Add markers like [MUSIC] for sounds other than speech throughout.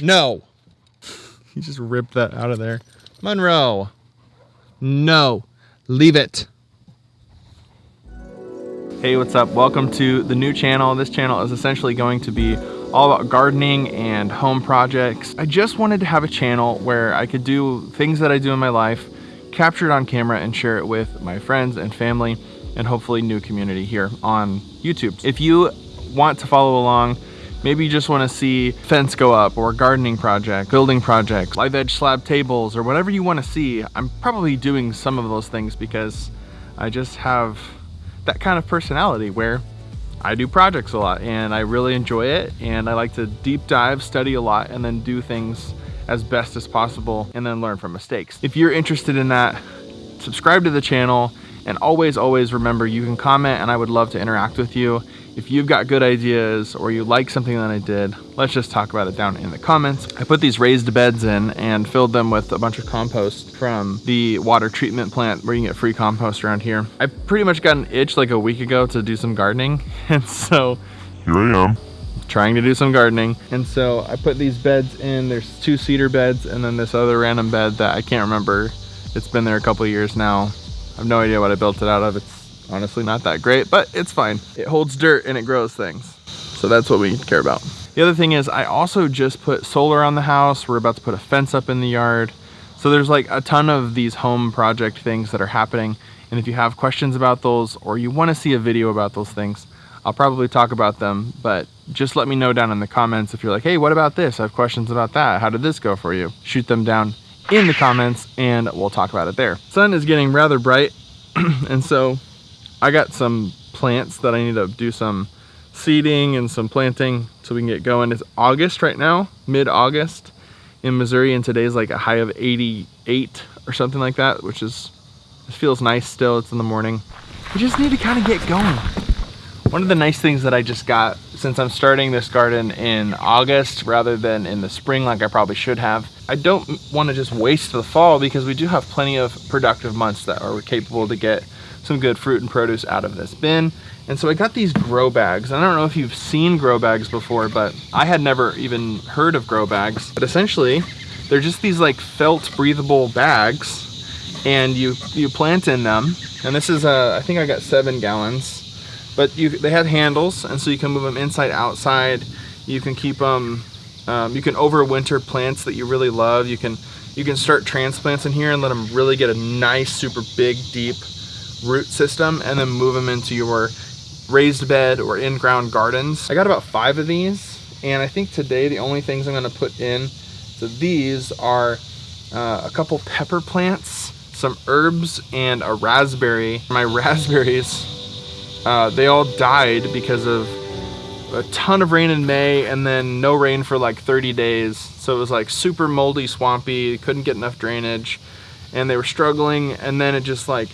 No. he just ripped that out of there. Monroe. No. Leave it. Hey, what's up? Welcome to the new channel. This channel is essentially going to be all about gardening and home projects. I just wanted to have a channel where I could do things that I do in my life, capture it on camera and share it with my friends and family and hopefully new community here on YouTube. If you want to follow along, maybe you just want to see fence go up or gardening project, building project, live edge slab tables or whatever you want to see, I'm probably doing some of those things because I just have that kind of personality where I do projects a lot and I really enjoy it and I like to deep dive, study a lot and then do things as best as possible and then learn from mistakes. If you're interested in that, subscribe to the channel and always, always remember you can comment and I would love to interact with you. If you've got good ideas or you like something that I did, let's just talk about it down in the comments. I put these raised beds in and filled them with a bunch of compost from the water treatment plant where you can get free compost around here. I pretty much got an itch like a week ago to do some gardening. [LAUGHS] And so here I am trying to do some gardening. And so I put these beds in, there's two cedar beds and then this other random bed that I can't remember. It's been there a couple years now. I have no idea what I built it out of. It's honestly not that great, but it's fine. It holds dirt and it grows things. So that's what we care about. The other thing is I also just put solar on the house. We're about to put a fence up in the yard. So there's like a ton of these home project things that are happening. And if you have questions about those or you want to see a video about those things, I'll probably talk about them, but just let me know down in the comments if you're like, hey, what about this? I have questions about that. How did this go for you? Shoot them down in the comments and we'll talk about it there. Sun is getting rather bright [CLEARS THROAT] and so I got some plants that I need to do some seeding and some planting so we can get going. It's August right now, mid-August in Missouri, and today's like a high of 88 or something like that, which is, it feels nice still, it's in the morning. We just need to kind of get going. One of the nice things that I just got since I'm starting this garden in August rather than in the spring like I probably should have, I don't want to just waste the fall because we do have plenty of productive months that are capable to get some good fruit and produce out of this bin. And so I got these grow bags. I don't know if you've seen grow bags before, but I had never even heard of grow bags. But essentially, they're just these like felt breathable bags and you you plant in them. And this is, a, I think I got seven gallons. But you, they have handles, and so you can move them inside, outside. You can keep them, um, you can overwinter plants that you really love. You can you can start transplants in here and let them really get a nice, super big, deep root system and then move them into your raised bed or in-ground gardens. I got about five of these and I think today the only things I'm gonna put in so these are uh, a couple pepper plants, some herbs, and a raspberry. My [LAUGHS] raspberries, uh, they all died because of a ton of rain in May and then no rain for like 30 days. So it was like super moldy, swampy, couldn't get enough drainage and they were struggling and then it just like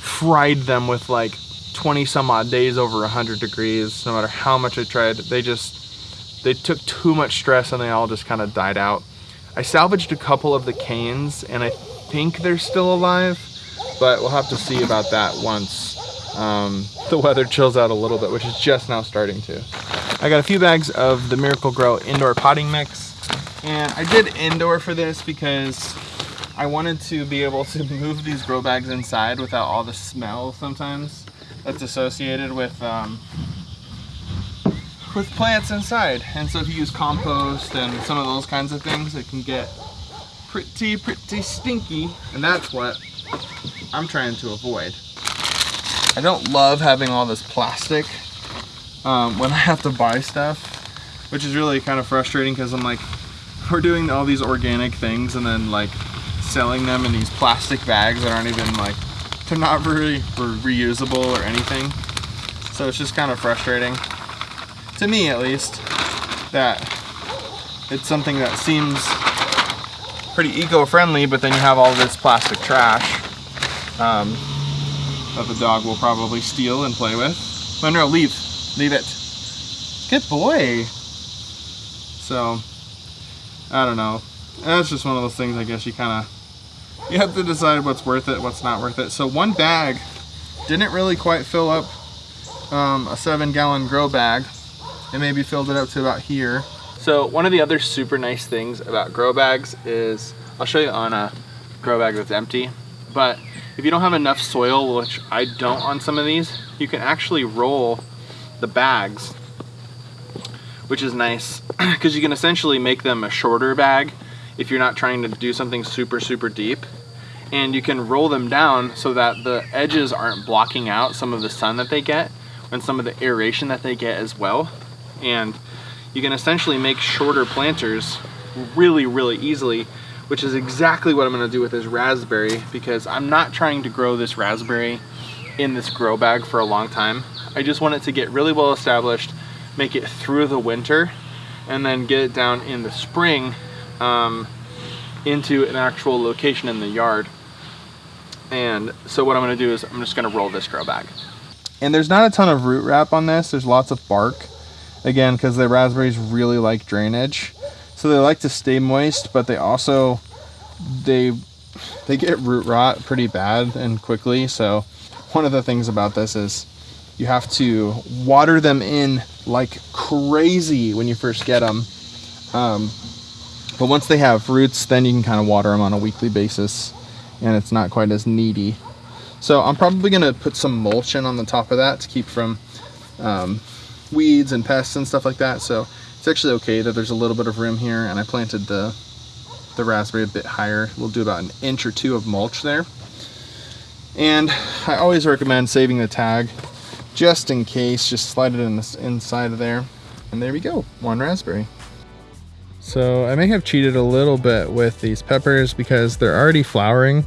fried them with like 20 some odd days over 100 degrees no matter how much I tried. They just they took too much stress and they all just kind of died out. I salvaged a couple of the canes and I think they're still alive but we'll have to see about that once um, the weather chills out a little bit which is just now starting to. I got a few bags of the Miracle-Gro indoor potting mix and I did indoor for this because I wanted to be able to [LAUGHS] move these grow bags inside without all the smell sometimes that's associated with um, with plants inside. And so if you use compost and some of those kinds of things, it can get pretty, pretty stinky. And that's what I'm trying to avoid. I don't love having all this plastic um, when [LAUGHS] I have to buy stuff, which is really kind of frustrating because I'm like, we're doing all these organic things and then like selling them in these plastic bags that aren't even like, they're not very reusable or anything. So it's just kind of frustrating, to me at least, that it's something that seems pretty eco-friendly, but then you have all this plastic trash um, that the dog will probably steal and play with. Monroe, leave. Leave it. Good boy. So, I don't know. That's just one of those things I guess you kind of you have to decide what's worth it, what's not worth it. So one bag didn't really quite fill up um, a seven gallon grow bag. It maybe filled it up to about here. So So one of the other super nice things about grow bags is, I'll show you on a grow bag that's empty, but if you don't have enough soil, which I don't on some of these, you can actually roll the bags, which is nice [CLEARS THROAT] because you can essentially make them a shorter bag if you're not trying to do something super, super deep. And you can roll them down so that the edges aren't blocking out some of the sun that they get and some of the aeration that they get as well. And you can essentially make shorter planters really, really easily, which is exactly what I'm gonna do with this raspberry because I'm not trying to grow this raspberry in this grow bag for a long time. I just want it to get really well established, make it through the winter, and then get it down in the spring um, into an actual location in the yard. And so what I'm gonna do is I'm just gonna roll this grow bag. And there's not a ton of root wrap on this, there's lots of bark. Again, because the raspberries really like drainage. So they like to stay moist, but they also, they, they get root rot pretty bad and quickly. So one of the things about this is you have to water them in like crazy when you first get them. Um, but once they have roots, then you can kind of water them on a weekly basis and it's not quite as needy. So I'm probably gonna put some mulch in on the top of that to keep from um, weeds and pests and stuff like that. So it's actually okay that there's a little bit of room here and I planted the, the raspberry a bit higher. We'll do about an inch or two of mulch there. And I always recommend saving the tag just in case, just slide it in the inside of there. And there we go, one raspberry. So I may have cheated a little bit with these peppers because they're already flowering,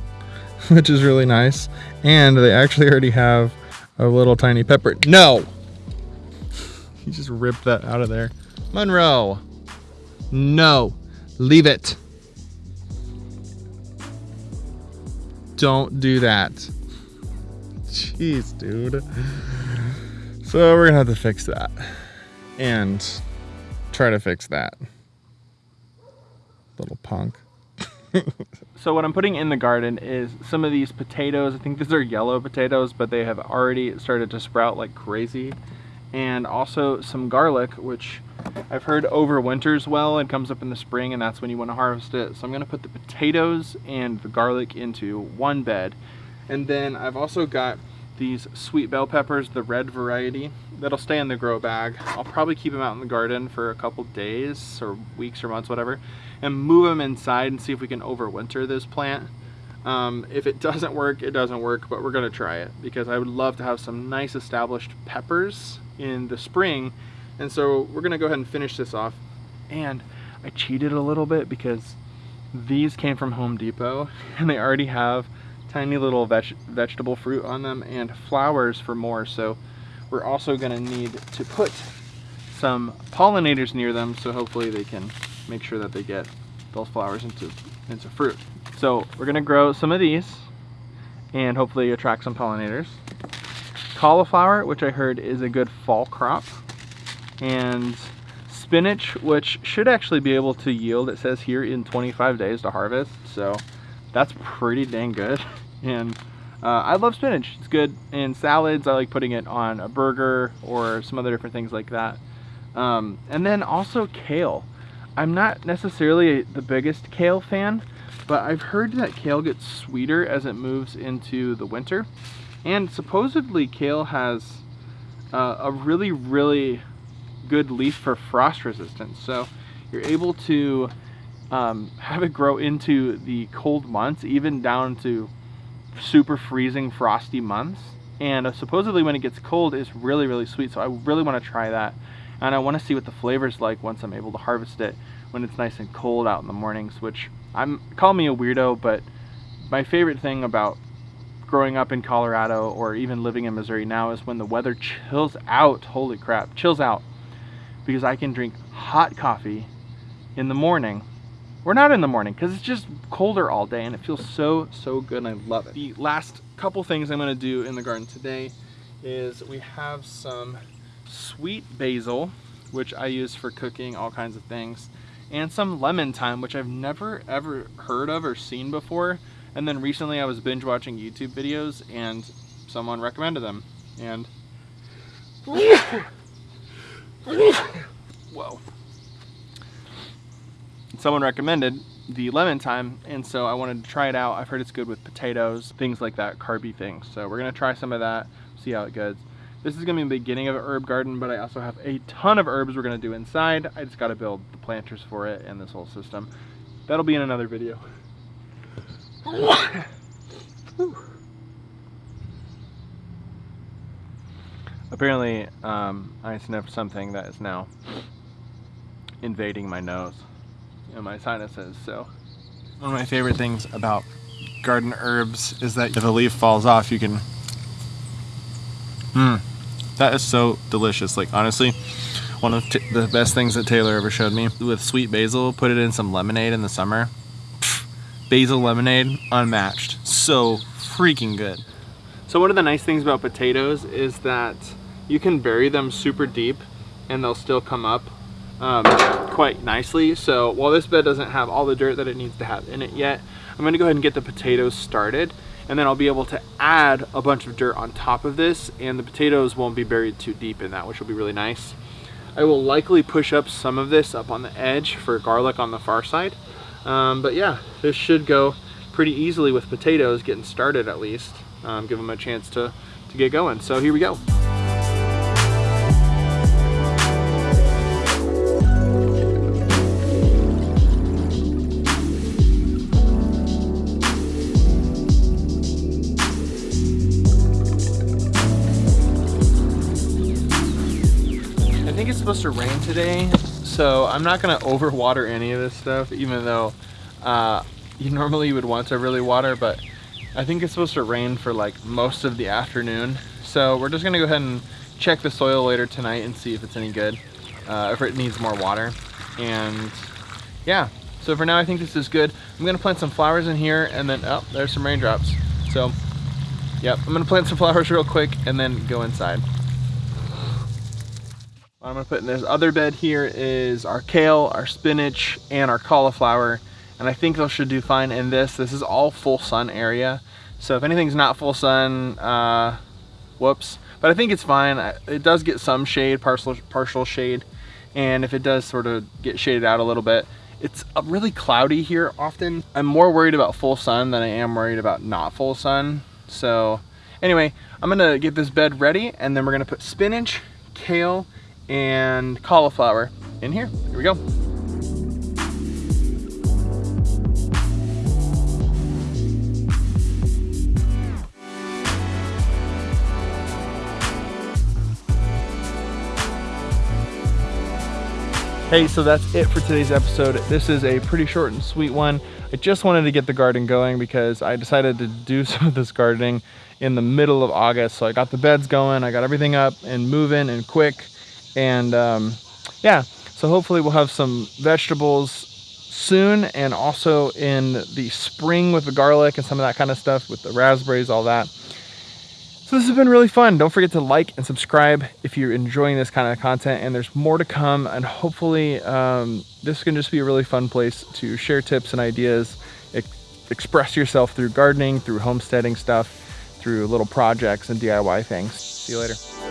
[LAUGHS] which is really nice. And they actually already have a little tiny pepper. No! You just ripped that out of there. Monroe! No! Leave it! Don't do that. Jeez, dude. So we're gonna have to fix that. And try to fix that. Little punk. [LAUGHS] so what I'm putting in the garden is some of these potatoes. I think these are yellow potatoes, but they have already started to sprout like crazy. And also some garlic, which I've heard overwinters well and comes up in the spring and that's when you want to harvest it. So I'm gonna put the potatoes and the garlic into one bed. And then I've also got these sweet bell peppers, the red variety, that'll stay in the grow bag. I'll probably keep them out in the garden for a couple days or weeks or months, whatever, and move them inside and see if we can overwinter this plant. Um, if it [LAUGHS] doesn't work, it doesn't work, but we're gonna try it because I would love to have some nice established peppers in the spring. And so we're gonna go ahead and finish this off. And I cheated a little bit because these came from Home Depot [LAUGHS] and they already have tiny little veg vegetable fruit on them and flowers for more. So we're also gonna need to put some pollinators near them so hopefully they can make sure that they get those flowers into, into fruit. So we're gonna grow some of these and hopefully attract some pollinators. Cauliflower, which I heard is a good fall crop. And spinach, which should actually be able to yield, it says here, in 25 days to harvest. So that's pretty dang good. [LAUGHS] And uh, I love spinach. It's good in salads. I like putting it on a burger or some other different things like that. Um, and then also kale. I'm not necessarily the biggest kale fan, but I've heard that kale gets sweeter as it moves into the winter. And supposedly kale has uh, a really, really good leaf for frost resistance. So you're able to um, have it grow into the cold months, even down to super freezing frosty months. And uh, supposedly when it gets cold it's really really sweet so I really want to try that. And I want to see what the flavor's like once I'm able to harvest it when it's nice and cold out in the mornings which I'm call me a weirdo but my favorite thing about growing up in Colorado or even living in Missouri now is when the weather chills out. Holy crap chills out. Because I can drink hot coffee in the morning we're not in the morning because it's just colder all day and it feels so, so good and I love it. The last couple things I'm gonna do in the garden today is we have some sweet basil, which I use for cooking all kinds of things, and some lemon thyme, which I've never ever heard of or seen before. And then recently I was binge watching YouTube videos and someone recommended them. And [LAUGHS] whoa. Someone recommended the lemon thyme and so I wanted to try it out. I've heard it's good with potatoes, things like that, carby things. So we're gonna try some of that, see how it goes. This is gonna be the beginning of an herb garden, but I also have a ton of herbs we're gonna do inside. I just gotta build the planters for it and this whole system. That'll be in another video. Apparently, um, I sniffed something that is now invading my nose and my sinuses, so. One of my favorite things about garden herbs is that if a leaf falls off, you can, mmm, that is so delicious. Like, honestly, one of the best things that Taylor ever showed me with sweet basil, put it in some lemonade in the summer. Basil lemonade, unmatched. So freaking good. So one of the nice things about potatoes is that you can bury them super deep and they'll still come up um, quite nicely. So while this bed doesn't have all the dirt that it needs to have in it yet, I'm gonna go ahead and get the potatoes started and then I'll be able to add a bunch of dirt on top of this and the potatoes won't be buried too deep in that, which will be really nice. I will likely push up some of this up on the edge for garlic on the far side. Um, but yeah, this should go pretty easily with potatoes getting started at least. Um, give them a chance to, to get going. So here we go. Supposed to rain today, so I'm not gonna [LAUGHS] overwater any of this stuff, even though uh, you normally would want to really water, but I think it's supposed to rain for like most of the afternoon. So we're just gonna go ahead and check the soil later tonight and see if it's any good, uh, if it needs more water. And yeah, so for now I think this is good. I'm gonna plant some flowers in here and then, oh, there's some raindrops. So, yep, I'm gonna plant some [LAUGHS] flowers real quick and then go inside. What I'm gonna put in this other bed here is our kale, our spinach, and our cauliflower. And I think those should do fine in this. This is all full sun area. So if anything's not full sun, uh, whoops. But I think it's fine. It does get some shade, partial, partial shade. And if it does sort of get shaded out a little bit, it's really cloudy here often. I'm more worried about full sun than I am worried about not full sun. So anyway, I'm gonna get this bed ready and then we're gonna put spinach, kale, and cauliflower in here. Here we go. Hey, so that's it for today's episode. This is a pretty short and sweet one. I just wanted to get the garden going because I decided to do [LAUGHS] some of this gardening in the middle of August. So I got the beds going, I got everything up and moving and quick. And um, yeah, so hopefully we'll have some vegetables soon and also in the spring with the garlic and some of that kind of stuff with the raspberries, all that. So this has been really fun. Don't forget to like and subscribe if you're enjoying this kind of content and there's more to come and hopefully um, this can just be a really fun place to share tips and ideas, express yourself through gardening, through homesteading stuff, through little projects and DIY things. See you later.